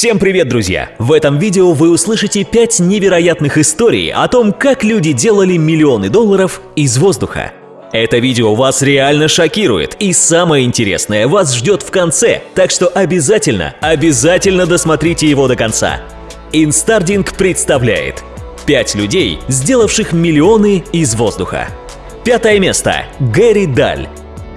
Всем привет, друзья! В этом видео вы услышите 5 невероятных историй о том, как люди делали миллионы долларов из воздуха. Это видео вас реально шокирует, и самое интересное вас ждет в конце, так что обязательно, обязательно досмотрите его до конца. Инстардинг представляет 5 людей, сделавших миллионы из воздуха. Пятое место. Гэри Даль.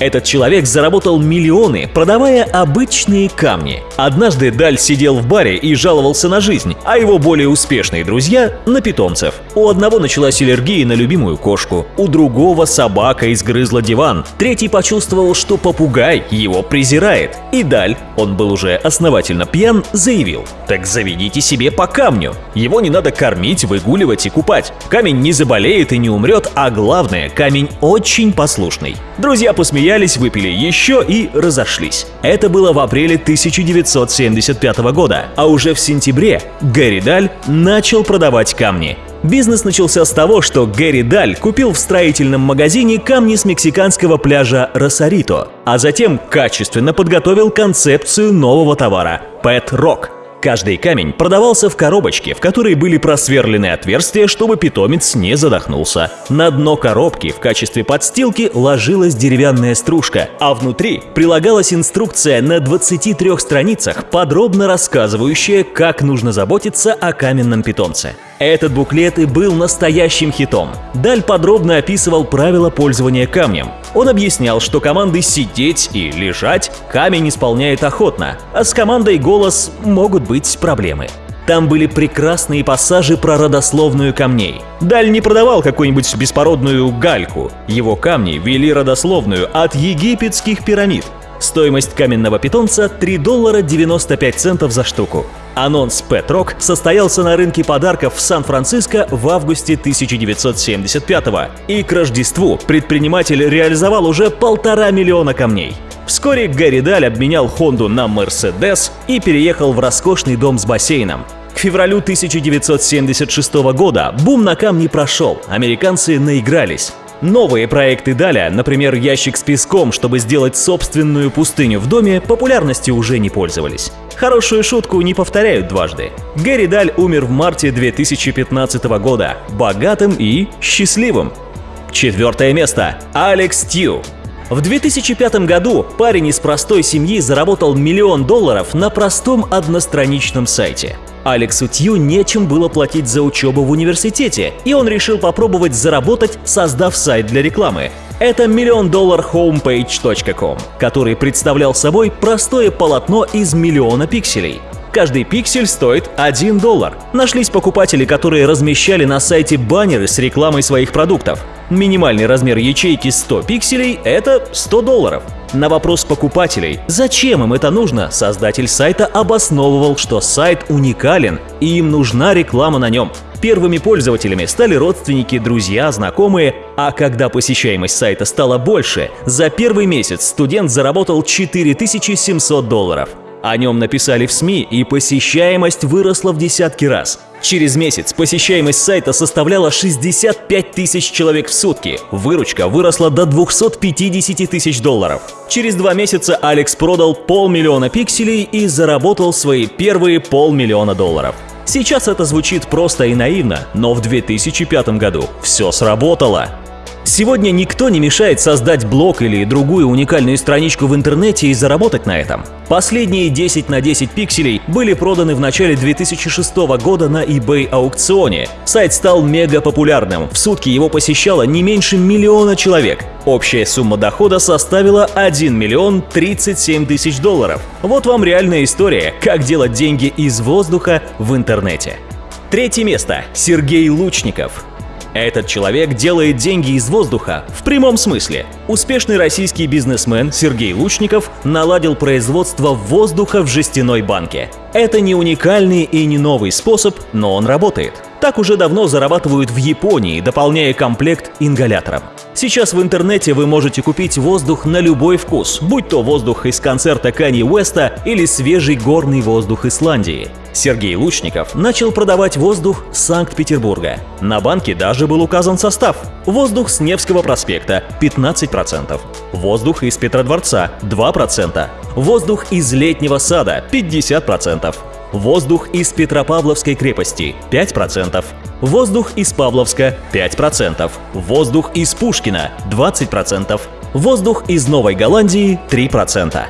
Этот человек заработал миллионы, продавая обычные камни. Однажды Даль сидел в баре и жаловался на жизнь, а его более успешные друзья – на питомцев. У одного началась аллергия на любимую кошку, у другого собака изгрызла диван, третий почувствовал, что попугай его презирает. И Даль, он был уже основательно пьян, заявил «Так заведите себе по камню. Его не надо кормить, выгуливать и купать. Камень не заболеет и не умрет, а главное, камень очень послушный». Друзья посмеялись, выпили еще и разошлись. Это было в апреле 1975 года, а уже в сентябре Гэри Даль начал продавать камни. Бизнес начался с того, что Гэри Даль купил в строительном магазине камни с мексиканского пляжа Росарито, а затем качественно подготовил концепцию нового товара – Pet Rock – Каждый камень продавался в коробочке, в которой были просверлены отверстия, чтобы питомец не задохнулся. На дно коробки в качестве подстилки ложилась деревянная стружка, а внутри прилагалась инструкция на 23 страницах, подробно рассказывающая, как нужно заботиться о каменном питомце. Этот буклет и был настоящим хитом. Даль подробно описывал правила пользования камнем. Он объяснял, что команды «сидеть» и «лежать» камень исполняет охотно, а с командой «голос» могут быть проблемы. Там были прекрасные пассажи про родословную камней. Даль не продавал какую-нибудь беспородную гальку. Его камни вели родословную от египетских пирамид. Стоимость каменного питомца 3 доллара 95 центов за штуку. Анонс Pet Rock состоялся на рынке подарков в Сан-Франциско в августе 1975 и к Рождеству предприниматель реализовал уже полтора миллиона камней. Вскоре Гэри Даль обменял Хонду на Мерседес и переехал в роскошный дом с бассейном. К февралю 1976 года бум на камни прошел, американцы наигрались. Новые проекты Даля, например, ящик с песком, чтобы сделать собственную пустыню в доме, популярностью уже не пользовались. Хорошую шутку не повторяют дважды. Гэри Даль умер в марте 2015 года, богатым и счастливым. Четвертое место. Алекс Тью. В 2005 году парень из простой семьи заработал миллион долларов на простом одностраничном сайте. Алексу Тью нечем было платить за учебу в университете, и он решил попробовать заработать, создав сайт для рекламы. Это миллион доллар homepage.com, который представлял собой простое полотно из миллиона пикселей. Каждый пиксель стоит 1 доллар. Нашлись покупатели, которые размещали на сайте баннеры с рекламой своих продуктов. Минимальный размер ячейки 100 пикселей – это 100 долларов. На вопрос покупателей, зачем им это нужно, создатель сайта обосновывал, что сайт уникален и им нужна реклама на нем. Первыми пользователями стали родственники, друзья, знакомые, а когда посещаемость сайта стала больше, за первый месяц студент заработал 4700 долларов. О нем написали в СМИ, и посещаемость выросла в десятки раз. Через месяц посещаемость сайта составляла 65 тысяч человек в сутки. Выручка выросла до 250 тысяч долларов. Через два месяца Алекс продал полмиллиона пикселей и заработал свои первые полмиллиона долларов. Сейчас это звучит просто и наивно, но в 2005 году все сработало. Сегодня никто не мешает создать блог или другую уникальную страничку в интернете и заработать на этом. Последние 10 на 10 пикселей были проданы в начале 2006 года на eBay аукционе. Сайт стал мега популярным, в сутки его посещало не меньше миллиона человек. Общая сумма дохода составила 1 миллион 37 тысяч долларов. Вот вам реальная история, как делать деньги из воздуха в интернете. Третье место. Сергей Лучников. Этот человек делает деньги из воздуха в прямом смысле. Успешный российский бизнесмен Сергей Лучников наладил производство воздуха в жестяной банке. Это не уникальный и не новый способ, но он работает. Так уже давно зарабатывают в Японии, дополняя комплект ингалятором. Сейчас в интернете вы можете купить воздух на любой вкус, будь то воздух из концерта Кани Уэста или свежий горный воздух Исландии. Сергей Лучников начал продавать воздух Санкт-Петербурга. На банке даже был указан состав. Воздух с Невского проспекта – 15%. Воздух из Петродворца – 2%. Воздух из Летнего сада – 50%. Воздух из Петропавловской крепости – 5%. Воздух из Павловска – 5%. Воздух из Пушкина – 20%. Воздух из Новой Голландии – 3%.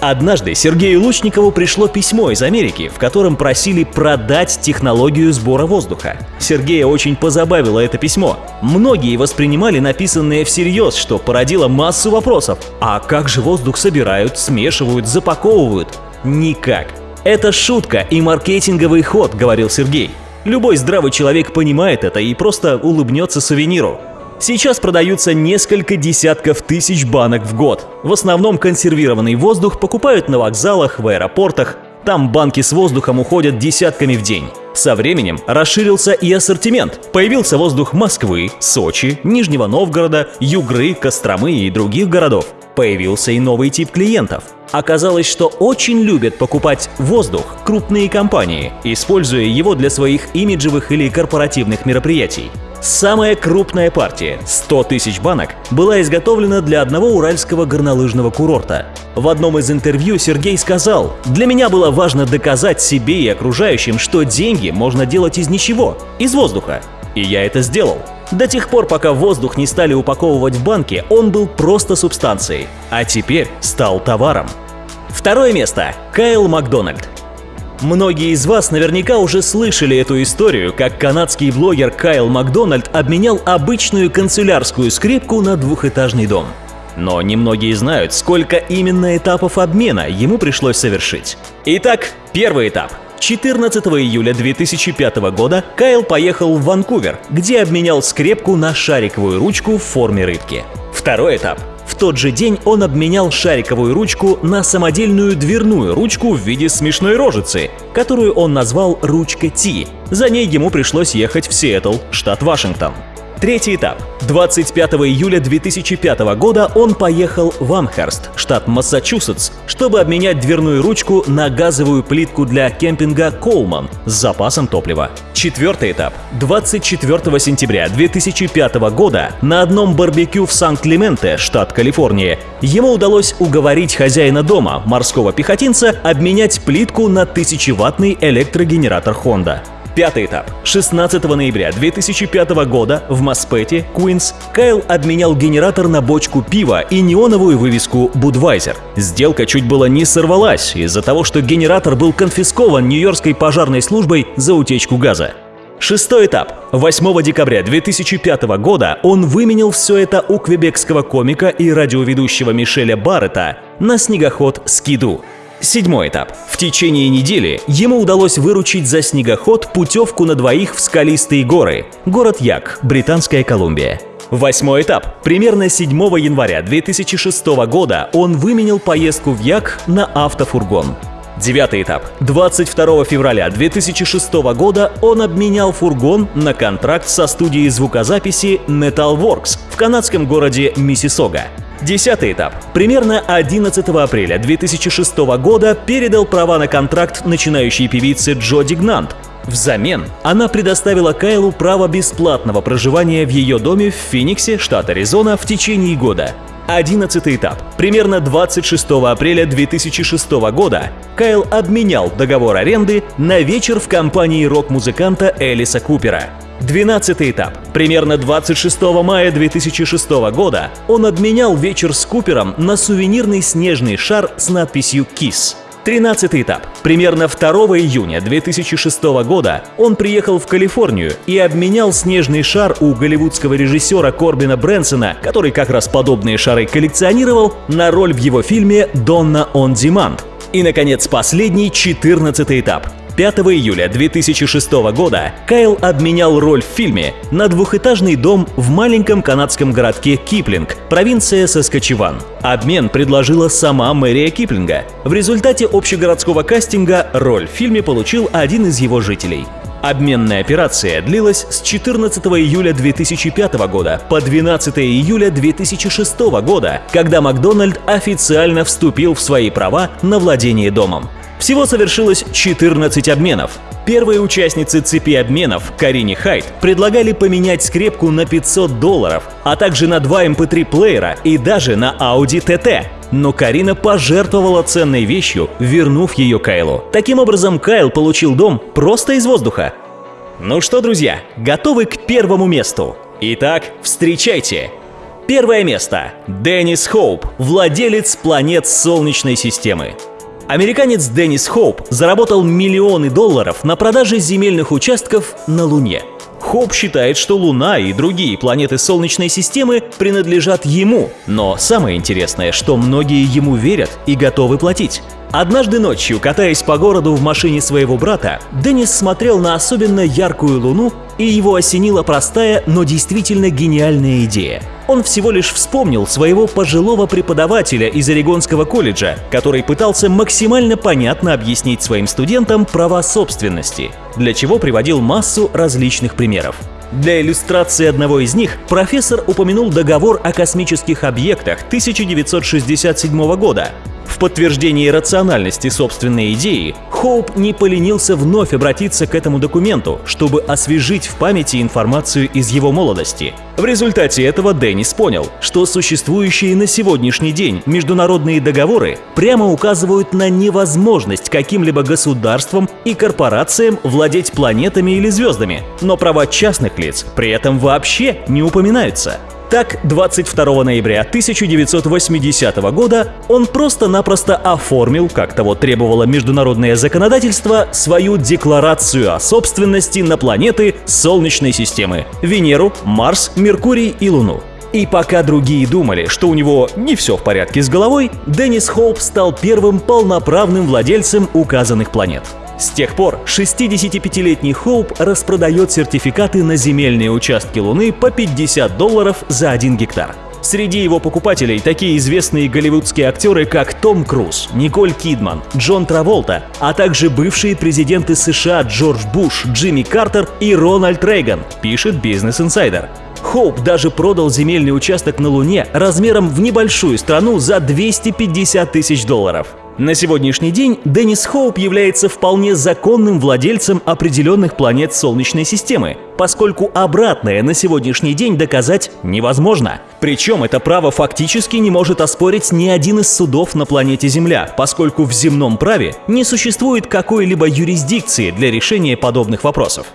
Однажды Сергею Лучникову пришло письмо из Америки, в котором просили продать технологию сбора воздуха. Сергея очень позабавило это письмо. Многие воспринимали написанное всерьез, что породило массу вопросов. А как же воздух собирают, смешивают, запаковывают? Никак. Это шутка и маркетинговый ход, говорил Сергей. Любой здравый человек понимает это и просто улыбнется сувениру. Сейчас продаются несколько десятков тысяч банок в год. В основном консервированный воздух покупают на вокзалах, в аэропортах. Там банки с воздухом уходят десятками в день. Со временем расширился и ассортимент. Появился воздух Москвы, Сочи, Нижнего Новгорода, Югры, Костромы и других городов. Появился и новый тип клиентов. Оказалось, что очень любят покупать воздух крупные компании, используя его для своих имиджевых или корпоративных мероприятий. Самая крупная партия, 100 тысяч банок, была изготовлена для одного уральского горнолыжного курорта. В одном из интервью Сергей сказал, «Для меня было важно доказать себе и окружающим, что деньги можно делать из ничего, из воздуха. И я это сделал. До тех пор, пока воздух не стали упаковывать в банки, он был просто субстанцией, а теперь стал товаром. Второе место. Кайл Макдональд. Многие из вас наверняка уже слышали эту историю, как канадский блогер Кайл Макдональд обменял обычную канцелярскую скрипку на двухэтажный дом. Но немногие знают, сколько именно этапов обмена ему пришлось совершить. Итак, первый этап. 14 июля 2005 года Кайл поехал в Ванкувер, где обменял скрепку на шариковую ручку в форме рыбки. Второй этап. Тот же день он обменял шариковую ручку на самодельную дверную ручку в виде смешной рожицы, которую он назвал «ручка Ти». За ней ему пришлось ехать в Сиэтл, штат Вашингтон. Третий этап. 25 июля 2005 года он поехал в Амхерст, штат Массачусетс, чтобы обменять дверную ручку на газовую плитку для кемпинга «Колман» с запасом топлива. Четвертый этап. 24 сентября 2005 года на одном барбекю в Сан-Клименте, штат Калифорния, ему удалось уговорить хозяина дома, морского пехотинца, обменять плитку на 1000-ваттный электрогенератор Honda. Пятый этап. 16 ноября 2005 года в Маспете, Куинс, Кайл обменял генератор на бочку пива и неоновую вывеску Budweiser. Сделка чуть было не сорвалась из-за того, что генератор был конфискован Нью-Йоркской пожарной службой за утечку газа. Шестой этап. 8 декабря 2005 года он выменил все это у квебекского комика и радиоведущего Мишеля Баррета на снегоход «Скиду». Седьмой этап. В течение недели ему удалось выручить за снегоход путевку на двоих в скалистые горы. Город Як, Британская Колумбия. Восьмой этап. Примерно 7 января 2006 года он выменил поездку в Як на автофургон. Девятый этап. 22 февраля 2006 года он обменял фургон на контракт со студией звукозаписи Metalworks в канадском городе Миссисога. Десятый этап. Примерно 11 апреля 2006 года передал права на контракт начинающей певице Джо Дигнант. Взамен она предоставила Кайлу право бесплатного проживания в ее доме в Фениксе, штат Аризона, в течение года. Одиннадцатый этап. Примерно 26 апреля 2006 года Кайл обменял договор аренды на вечер в компании рок-музыканта Элиса Купера. Двенадцатый этап. Примерно 26 мая 2006 года он обменял вечер с Купером на сувенирный снежный шар с надписью «Kiss». Тринадцатый этап. Примерно 2 июня 2006 года он приехал в Калифорнию и обменял снежный шар у голливудского режиссера Корбина Брэнсона, который как раз подобные шары коллекционировал, на роль в его фильме «Донна on Demand». И, наконец, последний, 14 этап. 5 июля 2006 года Кайл обменял роль в фильме на двухэтажный дом в маленьком канадском городке Киплинг, провинция Саскачеван. Обмен предложила сама мэрия Киплинга. В результате общегородского кастинга роль в фильме получил один из его жителей. Обменная операция длилась с 14 июля 2005 года по 12 июля 2006 года, когда Макдональд официально вступил в свои права на владение домом. Всего совершилось 14 обменов. Первые участницы цепи обменов, Карине Хайт, предлагали поменять скрепку на 500 долларов, а также на два MP3 эм плеера и даже на Audi TT. Но Карина пожертвовала ценной вещью, вернув ее Кайлу. Таким образом, Кайл получил дом просто из воздуха. Ну что, друзья, готовы к первому месту? Итак, встречайте! Первое место. Деннис Хоуп, владелец планет Солнечной системы. Американец Деннис Хоуп заработал миллионы долларов на продаже земельных участков на Луне. Хоуп считает, что Луна и другие планеты Солнечной системы принадлежат ему, но самое интересное, что многие ему верят и готовы платить. Однажды ночью, катаясь по городу в машине своего брата, Деннис смотрел на особенно яркую луну, и его осенила простая, но действительно гениальная идея. Он всего лишь вспомнил своего пожилого преподавателя из Орегонского колледжа, который пытался максимально понятно объяснить своим студентам права собственности, для чего приводил массу различных примеров. Для иллюстрации одного из них профессор упомянул договор о космических объектах 1967 года, в подтверждении рациональности собственной идеи, Хоуп не поленился вновь обратиться к этому документу, чтобы освежить в памяти информацию из его молодости. В результате этого Деннис понял, что существующие на сегодняшний день международные договоры прямо указывают на невозможность каким-либо государствам и корпорациям владеть планетами или звездами, но права частных лиц при этом вообще не упоминаются. Так, 22 ноября 1980 года он просто-напросто оформил, как того требовало международное законодательство, свою декларацию о собственности на планеты Солнечной системы – Венеру, Марс, Меркурий и Луну. И пока другие думали, что у него не все в порядке с головой, Деннис Хоуп стал первым полноправным владельцем указанных планет. С тех пор 65-летний Хоуп распродает сертификаты на земельные участки Луны по 50 долларов за 1 гектар. Среди его покупателей такие известные голливудские актеры, как Том Круз, Николь Кидман, Джон Траволта, а также бывшие президенты США Джордж Буш, Джимми Картер и Рональд Рейган, пишет Business Insider. Хоуп даже продал земельный участок на Луне размером в небольшую страну за 250 тысяч долларов. На сегодняшний день Деннис Хоуп является вполне законным владельцем определенных планет Солнечной системы, поскольку обратное на сегодняшний день доказать невозможно. Причем это право фактически не может оспорить ни один из судов на планете Земля, поскольку в земном праве не существует какой-либо юрисдикции для решения подобных вопросов.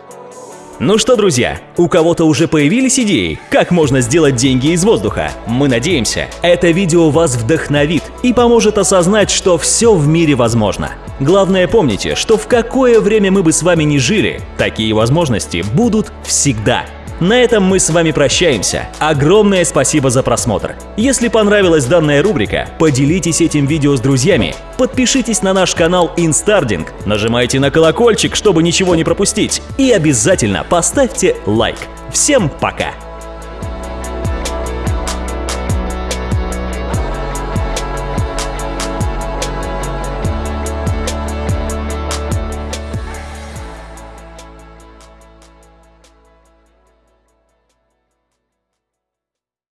Ну что, друзья, у кого-то уже появились идеи, как можно сделать деньги из воздуха? Мы надеемся, это видео вас вдохновит и поможет осознать, что все в мире возможно. Главное помните, что в какое время мы бы с вами не жили, такие возможности будут всегда. На этом мы с вами прощаемся. Огромное спасибо за просмотр. Если понравилась данная рубрика, поделитесь этим видео с друзьями, подпишитесь на наш канал Инстардинг, нажимайте на колокольчик, чтобы ничего не пропустить, и обязательно поставьте лайк. Всем пока!